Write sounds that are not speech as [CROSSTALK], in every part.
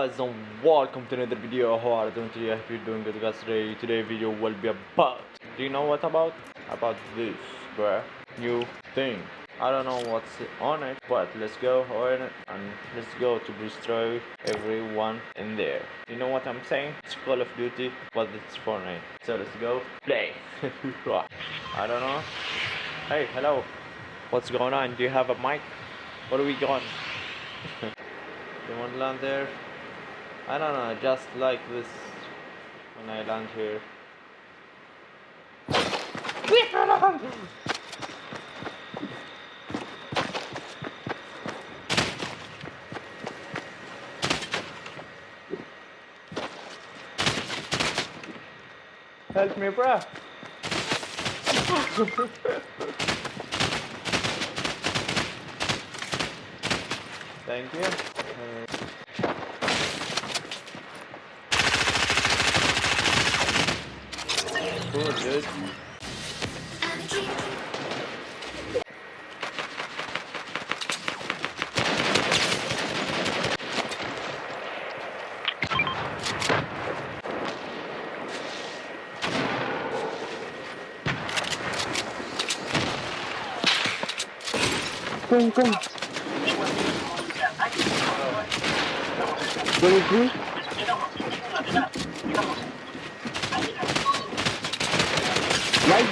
Guys and welcome to another video how are you doing today? Hope you're doing good guys today. Today video will be about do you know what about? About this bruh new thing. I don't know what's on it but let's go on it and let's go to destroy everyone in there. You know what I'm saying? It's Call of Duty but it's Fortnite. So let's go play. [LAUGHS] I don't know. Hey hello. What's going on? Do you have a mic? What are we going? [LAUGHS] You want to land there? I don't know, just like this when I land here. Help me, bruh! [LAUGHS] Thank you. Cool, dude. Come, come. Twenty-three.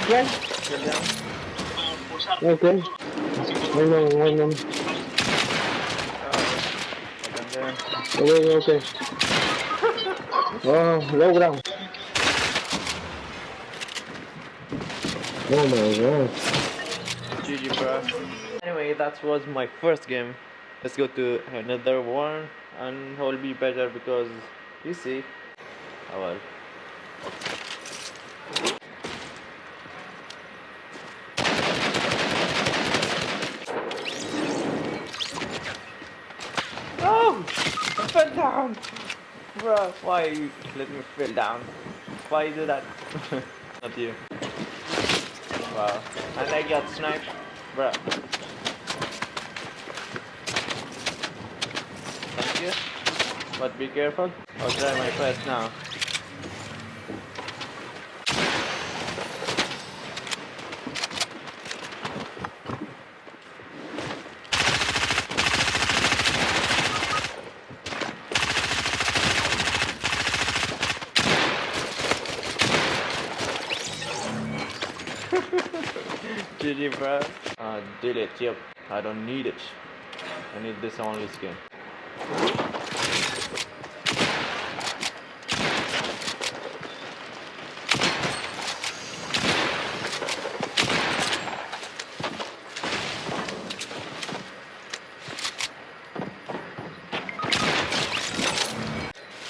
Right, right. Okay. Wait on, wait on. And Okay, okay. Oh, low ground. Oh my god. GG, bro. Anyway, that was my first game. Let's go to another one, and it will be better because you see. Oh well. Oh! I fell down! Bruh, why you let me fall down? Why you do that? [LAUGHS] Not you. Wow. And I got sniped. Bruh. Thank you. But be careful. I'll try my best now. [LAUGHS] GG bro. Uh, delete, yep. I don't need it. I need this only skin.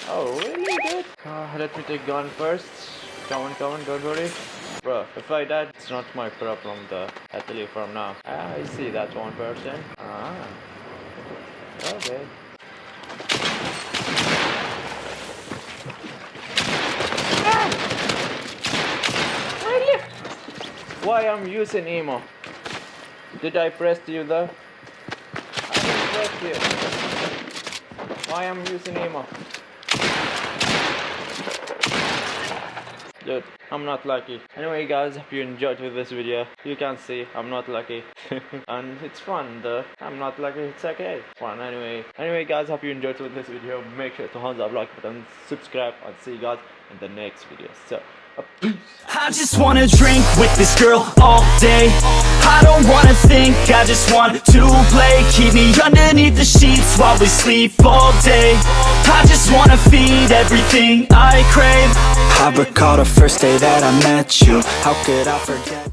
Oh, really good? Uh, let me take gun first. Come on, come on, don't worry. Bro, if I died, it's not my problem though. I tell you from now. Ah, I see that one person. Ah. Okay. Really? Why I'm using emo? Did I press you though? I didn't press you. Why I'm using emo? Dude, I'm not lucky. Anyway guys, if you enjoyed with this video, you can see I'm not lucky. [LAUGHS] and it's fun though. I'm not lucky, it's okay. Fun anyway. Anyway guys, hope you enjoyed with this video. Make sure to thumbs up, like button, subscribe, and see you guys in the next video. So. I just wanna drink with this girl all day. I don't wanna think, I just want to play. Keep me underneath the sheets while we sleep all day. I just wanna feed everything I crave. I recall the first day that I met you. How could I forget